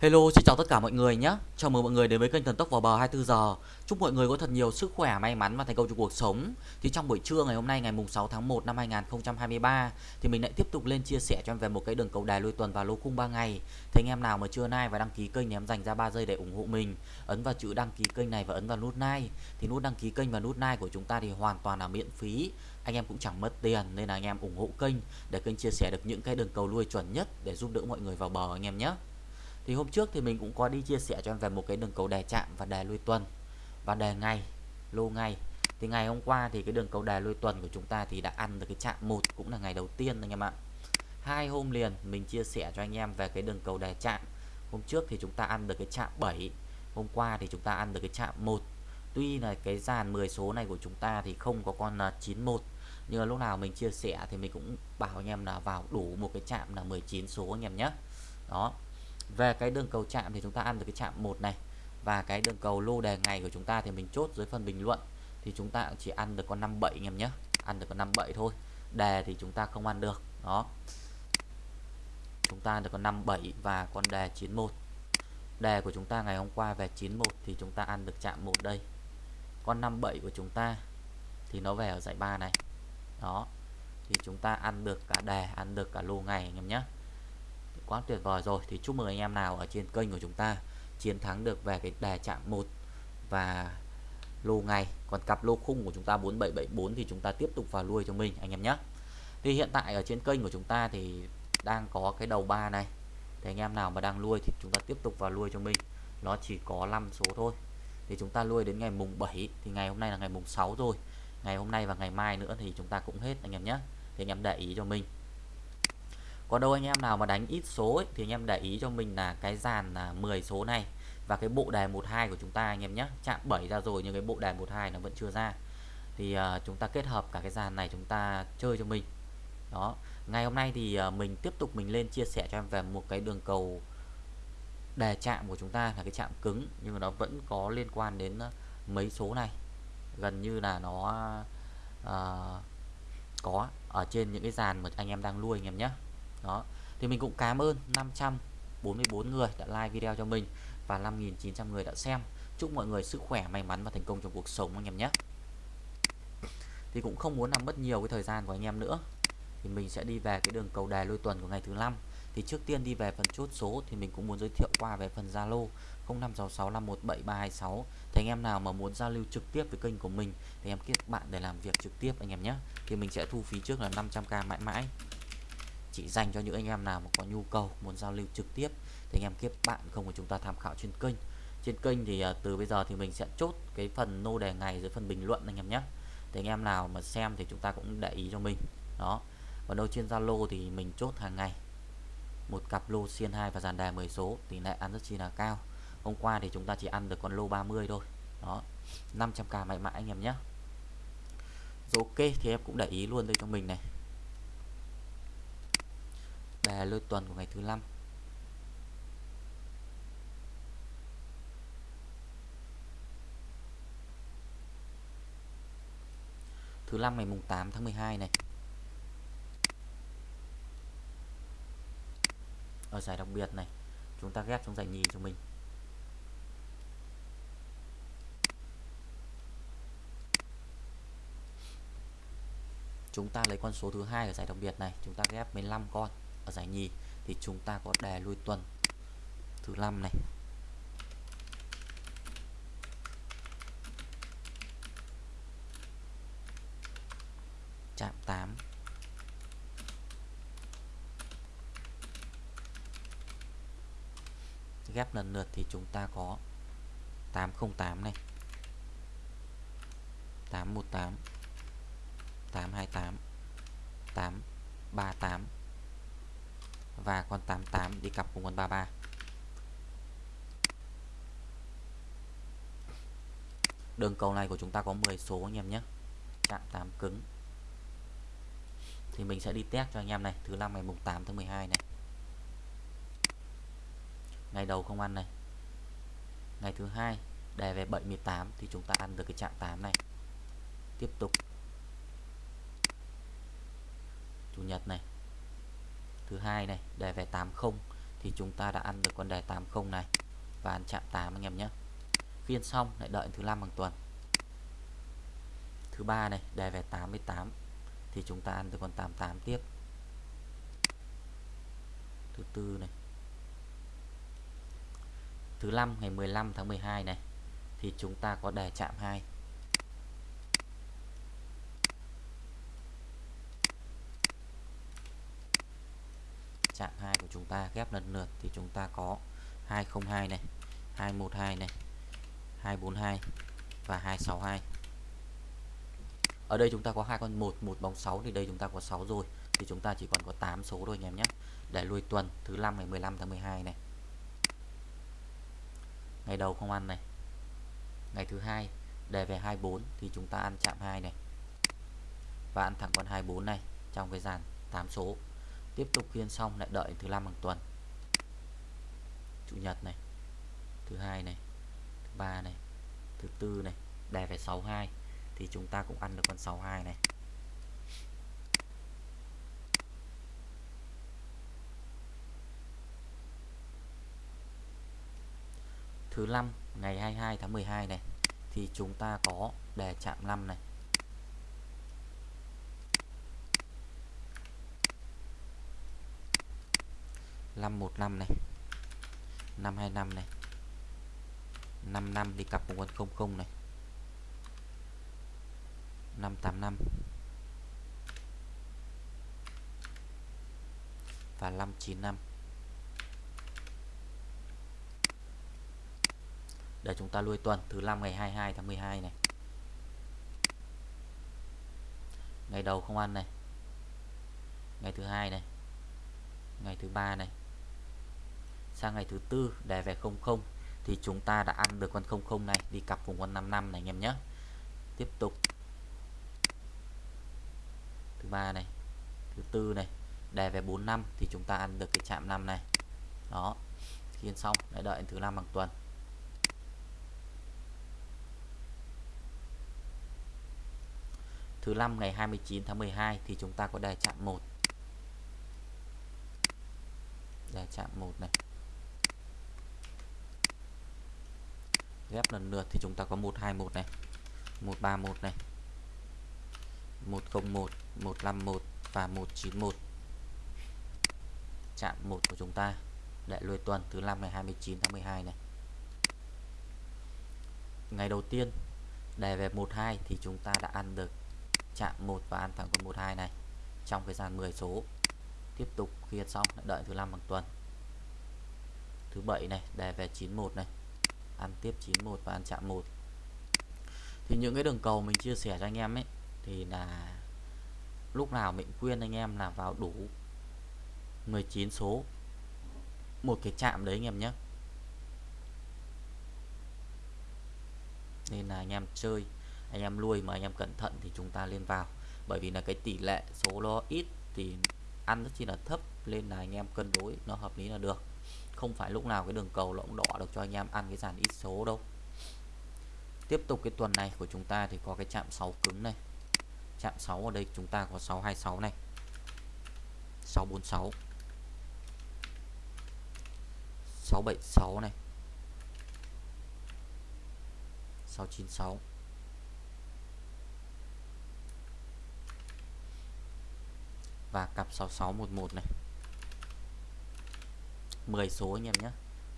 Hello, xin chào tất cả mọi người nhé. Chào mừng mọi người đến với kênh Thần Tốc vào bờ 24 giờ. Chúc mọi người có thật nhiều sức khỏe, may mắn và thành công trong cuộc sống. Thì trong buổi trưa ngày hôm nay ngày mùng 6 tháng 1 năm 2023 thì mình lại tiếp tục lên chia sẻ cho em về một cái đường cầu đài lôi tuần và lô cung 3 ngày. Thì anh em nào mà chưa like và đăng ký kênh thì em dành ra 3 giây để ủng hộ mình. Ấn vào chữ đăng ký kênh này và ấn vào nút like. Thì nút đăng ký kênh và nút like của chúng ta thì hoàn toàn là miễn phí. Anh em cũng chẳng mất tiền nên là anh em ủng hộ kênh để kênh chia sẻ được những cái đường cầu nuôi chuẩn nhất để giúp đỡ mọi người vào bờ anh em nhé thì hôm trước thì mình cũng có đi chia sẻ cho em về một cái đường cầu đề chạm và đề lui tuần. Và đề ngày lô ngày thì ngày hôm qua thì cái đường cầu đề lui tuần của chúng ta thì đã ăn được cái chạm một, cũng là ngày đầu tiên anh em ạ. Hai hôm liền mình chia sẻ cho anh em về cái đường cầu đề chạm. Hôm trước thì chúng ta ăn được cái chạm 7 hôm qua thì chúng ta ăn được cái chạm 1 tuy là cái dàn 10 số này của chúng ta thì không có con 91 nhưng mà lúc nào mình chia sẻ thì mình cũng bảo anh em là vào đủ một cái chạm là 19 số anh em nhé. Đó về cái đường cầu chạm thì chúng ta ăn được cái chạm một này. Và cái đường cầu lô đề ngày của chúng ta thì mình chốt dưới phần bình luận. Thì chúng ta chỉ ăn được con 57 anh em nhé. Ăn được con 57 thôi. Đề thì chúng ta không ăn được. Đó. Chúng ta được con 57 và con đề 91 đề của chúng ta ngày hôm qua về 91 thì chúng ta ăn được chạm một đây. Con 57 của chúng ta thì nó về ở giải ba này. Đó. Thì chúng ta ăn được cả đề, ăn được cả lô ngày anh em nhé quá tuyệt vời rồi. Thì chúc mừng anh em nào ở trên kênh của chúng ta chiến thắng được về cái đề chạm 1 và lô ngày. Còn cặp lô khung của chúng ta 4774 thì chúng ta tiếp tục vào nuôi cho mình, anh em nhé. Thì hiện tại ở trên kênh của chúng ta thì đang có cái đầu ba này. Thì anh em nào mà đang nuôi thì chúng ta tiếp tục vào nuôi cho mình. Nó chỉ có 5 số thôi. Thì chúng ta nuôi đến ngày mùng 7 thì ngày hôm nay là ngày mùng 6 rồi. Ngày hôm nay và ngày mai nữa thì chúng ta cũng hết, anh em nhé. Thì anh em để ý cho mình có đâu anh em nào mà đánh ít số ấy, thì anh em để ý cho mình là cái dàn là 10 số này và cái bộ đề 12 của chúng ta anh em nhé chạm 7 ra rồi nhưng cái bộ đề 12 nó vẫn chưa ra. Thì uh, chúng ta kết hợp cả cái dàn này chúng ta chơi cho mình. Đó ngày hôm nay thì uh, mình tiếp tục mình lên chia sẻ cho em về một cái đường cầu đề chạm của chúng ta là cái chạm cứng nhưng mà nó vẫn có liên quan đến à, mấy số này. Gần như là nó uh, có ở trên những cái dàn mà anh em đang nuôi anh em nhé đó. Thì mình cũng cảm ơn 544 người đã like video cho mình và 5.900 người đã xem. Chúc mọi người sức khỏe, may mắn và thành công trong cuộc sống anh em nhé. Thì cũng không muốn làm mất nhiều cái thời gian của anh em nữa. Thì mình sẽ đi về cái đường cầu đài lôi tuần của ngày thứ năm. Thì trước tiên đi về phần chốt số thì mình cũng muốn giới thiệu qua về phần Zalo 0566517326 thì anh em nào mà muốn giao lưu trực tiếp với kênh của mình thì em kết bạn để làm việc trực tiếp anh em nhé. Thì mình sẽ thu phí trước là 500k mãi mãi chỉ dành cho những anh em nào mà có nhu cầu, muốn giao lưu trực tiếp thì anh em kết bạn không của chúng ta tham khảo trên kênh. Trên kênh thì à, từ bây giờ thì mình sẽ chốt cái phần nô đề ngày dưới phần bình luận anh em nhé. Thì anh em nào mà xem thì chúng ta cũng để ý cho mình. Đó. Còn đâu trên Zalo thì mình chốt hàng ngày. Một cặp lô xiên 2 và dàn đề 10 số, tỷ lệ ăn rất chi là cao. Hôm qua thì chúng ta chỉ ăn được con lô 30 thôi. Đó. 500k mãi mãi anh em nhé. Rồi ok, thì em cũng để ý luôn đây cho mình này đề lôi tuần của ngày thứ năm. Thứ năm ngày mùng 8 tháng 12 này. Ở giải đặc biệt này, chúng ta ghép trong giải nhì cho mình. Chúng ta lấy con số thứ hai ở giải đặc biệt này, chúng ta ghép 15 con ở giải nhì, thì chúng ta có đề lui tuần. Thứ năm này. Chạm 8 ghép lần lượt thì chúng ta có 808 này. 818 828 838 và con 88 đi cặp cùng con 33 đường cầu này của chúng ta có 10 số anh em nhé. Chạm 8 cứng. Thì mình sẽ đi test cho anh em này. Thứ năm ngày mùng 8 tháng 12 này. Ngày đầu không ăn này. Ngày thứ hai đề về 78 thì chúng ta ăn được cái chạm 8 này. Tiếp tục chủ nhật này thứ hai này, đề về 80 thì chúng ta đã ăn được con đề 80 này. Và ăn chạm 8 anh em nhé. Phiên xong, lại đợi thứ năm hàng tuần. Thứ ba này, đề về 88 thì chúng ta ăn được con 88 tiếp. Thứ tư này. Thứ năm ngày 15 tháng 12 này, thì chúng ta có đề chạm 2 chạm 2 của chúng ta ghép lần lượt thì chúng ta có 202 này 212 này 242 và 262 ở đây chúng ta có hai con 1 một bóng 6 thì đây chúng ta có 6 rồi. Thì chúng ta chỉ còn có 8 số thôi anh em nhé. Để lui tuần, thứ 5 ngày 15 tháng 12 này. Ngày đầu không ăn này. Ngày thứ hai, đề về 24 thì chúng ta ăn chạm 2 này. Và ăn thẳng con 24 này trong cái dàn 8 số tiếp tục khiên xong lại đợi thứ năm hàng tuần. Chủ nhật này, thứ hai này, thứ ba này, thứ tư này đề về 62 thì chúng ta cũng ăn được con 62 này. Thứ năm, ngày 22 tháng 12 này thì chúng ta có đề chạm 5 này. Năm một năm này. Năm hai năm này. Năm năm đi cặp cùng con không không này. Năm tám năm. Và năm chín năm. Để chúng ta lui tuần, thứ năm ngày 22 tháng 12 này. Ngày đầu không ăn này. Ngày thứ hai này. Ngày thứ ba này sang ngày thứ tư đề về 00 thì chúng ta đã ăn được con 00 này. Đi cặp cùng con 55 này, anh em nhé. Tiếp tục. Thứ ba này, thứ tư này đề về 45 thì chúng ta ăn được cái chạm 5 này. Đó, khiên xong để đợi thứ năm bằng tuần. Thứ năm ngày 29 tháng 12 thì chúng ta có đề chạm 1 đề chạm 1 này. Ghép lần lượt thì chúng ta có 121 này 131 này 101 151 và 191 chạm 1 của chúng ta để lùi tuần thứ 5 ngày 29 tháng 12 này. Ngày đầu tiên đề về 12 thì chúng ta đã ăn được chạm 1 và ăn thẳng con 12 này trong cái dàn 10 số. Tiếp tục khi xong, lại đợi thứ 5 bằng tuần. Thứ 7 này đề về 91 này ăn tiếp 91 và ăn chạm 1 thì những cái đường cầu mình chia sẻ cho anh em ấy, thì là lúc nào mình khuyên anh em là vào đủ 19 số. Một cái chạm đấy anh em nhé. Nên là anh em chơi, anh em nuôi mà anh em cẩn thận thì chúng ta lên vào. Bởi vì là cái tỷ lệ số nó ít thì ăn rất chi là thấp, nên là anh em cân đối, nó hợp lý là được không phải lúc nào cái đường cầu nó cũng đỏ được cho anh em ăn cái dàn ít số đâu. Tiếp tục cái tuần này của chúng ta thì có cái chạm 6 cứng này. Chạm 6 ở đây chúng ta có 626 này. 646 676 này. 696 và cặp 6611 này. 10 số anh em nhé.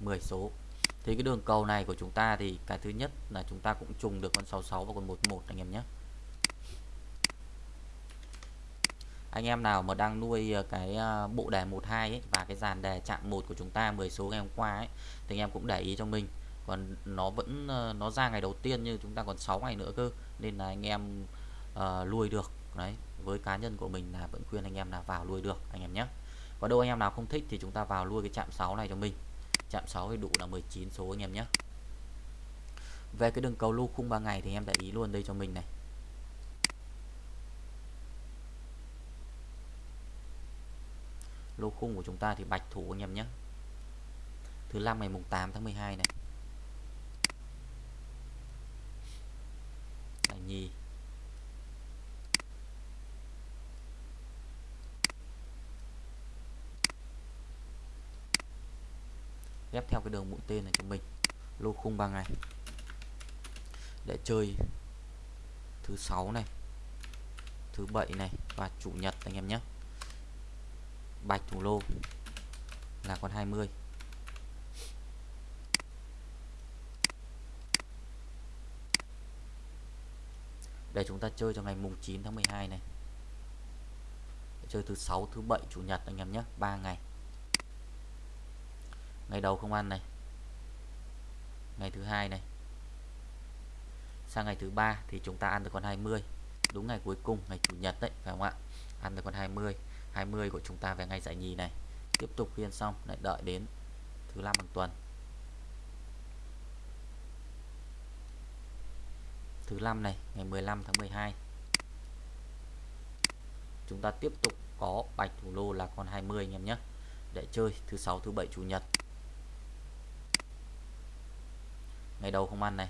10 số. Thì cái đường cầu này của chúng ta thì cái thứ nhất là chúng ta cũng trùng được con 66 và con 11 anh em nhé. Anh em nào mà đang nuôi ờ, cái ờ, bộ đề 12 ấy và cái dàn đề chạm 1 của chúng ta 10 số ngày hôm qua ấy thì anh em cũng để ý cho mình. Còn nó vẫn ờ, nó ra ngày đầu tiên như chúng ta còn 6 ngày nữa cơ nên là anh em uh, nuôi được. Đấy với cá nhân của mình là vẫn khuyên anh em là vào nuôi được anh em nhé có đâu anh em nào không thích thì chúng ta vào nuôi cái chạm 6 này cho mình. Chạm 6 thì đủ là 19 số anh em nhé. Về cái đường cầu lưu khung 3 ngày thì em để ý luôn đây cho mình này. Lô khung của chúng ta thì bạch thủ anh em nhé. Thứ năm ngày mùng 8 tháng 12 này là nhì ghép theo cái đường mũi tên này cho mình. Lô khung 3 ngày. Để chơi thứ sáu này, thứ bảy này và chủ nhật anh em nhé. Bạch thủ lô là con 20 để chúng ta chơi cho ngày mùng 9 tháng 12 này. Để chơi thứ sáu, thứ bảy, chủ nhật anh em nhé. 3 ngày ngày đầu không ăn này. Ngày thứ hai này. Sang ngày thứ ba thì chúng ta ăn được con 20 đúng ngày cuối cùng, ngày chủ nhật đấy, phải không ạ? Ăn được con 20 20 của chúng ta về ngày giải nhì này. Tiếp tục phiên xong, lại đợi đến thứ năm hàng tuần. Thứ năm này, ngày 15 tháng 12 chúng ta tiếp tục có bạch thủ lô là con 20 anh em nhé. Để chơi thứ sáu, thứ bảy, chủ nhật. Ngày đầu không ăn này.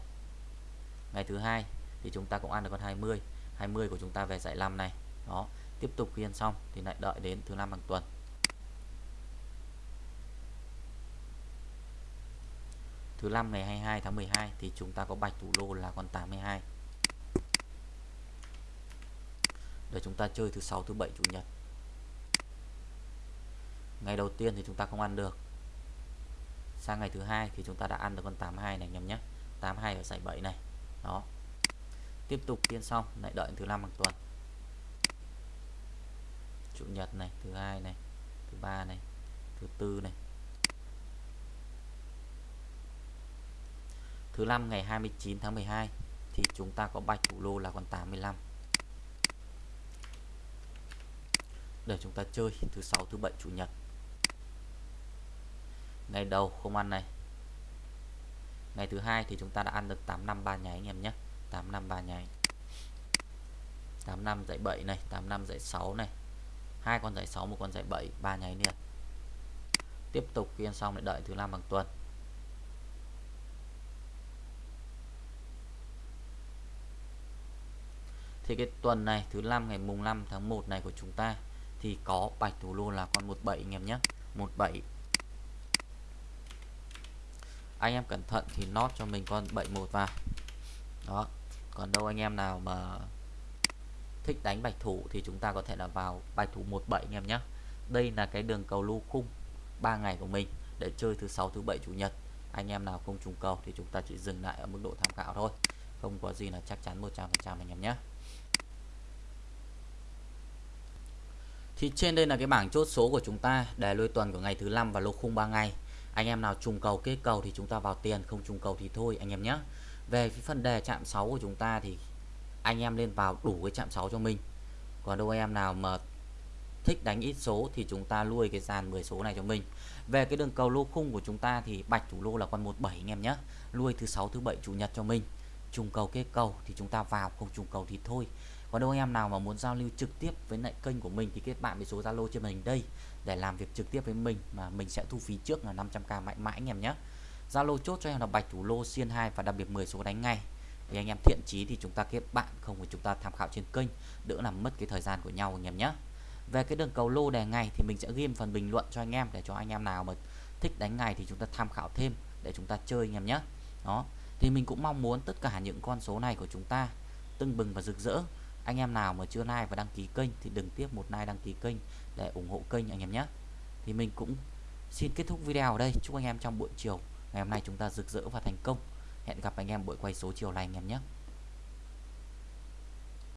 Ngày thứ hai thì chúng ta cũng ăn được con 20 20 của chúng ta về giải 5 này. Đó, tiếp tục khi ăn xong thì lại đợi đến thứ năm hàng tuần. Thứ năm ngày 22 tháng 12 thì chúng ta có bạch thủ lô là con 82 để chúng ta chơi thứ sáu, thứ bảy, chủ nhật. Ngày đầu tiên thì chúng ta không ăn được sang ngày thứ hai thì chúng ta đã ăn được con 82 này anh em nhé. 82 ở giải 7 này. Đó. Tiếp tục phiên xong, lại đợi thứ năm hàng tuần. Chủ nhật này, thứ hai này, thứ ba này, thứ tư này. Thứ năm ngày 29 tháng 12 thì chúng ta có bạch thủ lô là con 85 để chúng ta chơi thứ sáu, thứ bảy, chủ nhật ngày đầu không ăn này. Ngày thứ hai thì chúng ta đã ăn được 8 năm 3 nháy anh em nhé. 8 năm 3 nháy. 8 năm dãy 7 này 8 năm dãy 6 này. Hai con dãy 6 một con dãy 7 ba nháy liền. Tiếp tục khi ăn xong lại đợi thứ năm bằng tuần. Thì cái tuần này, thứ năm ngày mùng 5 tháng 1 này của chúng ta thì có bạch thủ lô là con 17 anh em nhé. 17 anh em cẩn thận thì nót cho mình con 71 vào. Đó. Còn đâu anh em nào mà thích đánh bạch thủ thì chúng ta có thể là vào bạch thủ 17 anh em nhé đây là cái đường cầu lô khung 3 ngày của mình để chơi thứ sáu, thứ bảy, chủ nhật. Anh em nào không trùng cầu thì chúng ta chỉ dừng lại ở mức độ tham khảo thôi. Không có gì là chắc chắn 100% anh em nhé thì trên đây là cái bảng chốt số của chúng ta để lôi tuần của ngày thứ năm và lô khung 3 ngày anh em nào trùng cầu kết cầu thì chúng ta vào tiền, không trùng cầu thì thôi, anh em nhé. Về cái phần đề chạm 6 của chúng ta thì anh em lên vào đủ cái chạm 6 cho mình. Còn đâu anh em nào mà thích đánh ít số thì chúng ta nuôi cái dàn 10 số này cho mình. Về cái đường cầu lô khung của chúng ta thì bạch thủ lô là con 17 anh em nhé. Nuôi thứ sáu, thứ bảy chủ nhật cho mình. Trùng cầu kết cầu thì chúng ta vào, không trùng cầu thì thôi. Còn đâu anh em nào mà muốn giao lưu trực tiếp với lại kênh của mình thì kết bạn với số Zalo trên màn hình đây để làm việc trực tiếp với mình mà mình sẽ thu phí trước là 500k mãi mãi anh em nhé. Zalo chốt cho em là bạch thủ lô xiên 2 và đặc biệt 10 số đánh ngay. Thì anh em thiện chí thì chúng ta kết bạn, không thì chúng ta tham khảo trên kênh, đỡ làm mất cái thời gian của nhau anh em nhé. Về cái đường cầu lô đề ngày thì mình sẽ ghi phần bình luận cho anh em để cho anh em nào mà thích đánh ngày thì chúng ta tham khảo thêm để chúng ta chơi anh em nhé. Đó, thì mình cũng mong muốn tất cả những con số này của chúng ta tưng bừng và rực rỡ anh em nào mà chưa like và đăng ký kênh thì đừng tiếp một like đăng ký kênh để ủng hộ kênh anh em nhé. Thì mình cũng xin kết thúc video ở đây. Chúc anh em trong buổi chiều ngày hôm nay chúng ta rực rỡ và thành công. Hẹn gặp anh em buổi quay số chiều này anh em nhé.